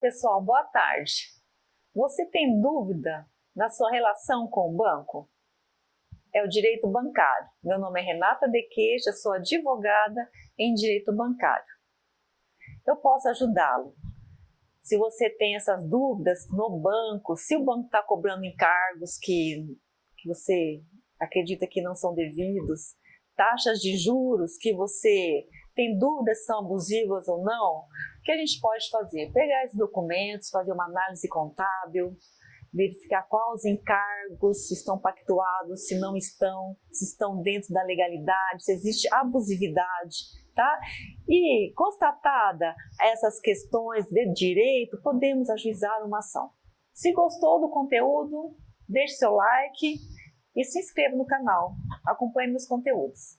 Pessoal, boa tarde. Você tem dúvida na sua relação com o banco? É o direito bancário. Meu nome é Renata De Queixa, sou advogada em direito bancário. Eu posso ajudá-lo. Se você tem essas dúvidas no banco, se o banco está cobrando encargos que, que você acredita que não são devidos, taxas de juros que você tem dúvidas se são abusivas ou não, o que a gente pode fazer? Pegar esses documentos, fazer uma análise contábil, verificar quais encargos estão pactuados, se não estão, se estão dentro da legalidade, se existe abusividade, tá? E constatada essas questões de direito, podemos ajuizar uma ação. Se gostou do conteúdo, deixe seu like e se inscreva no canal. Acompanhe meus conteúdos.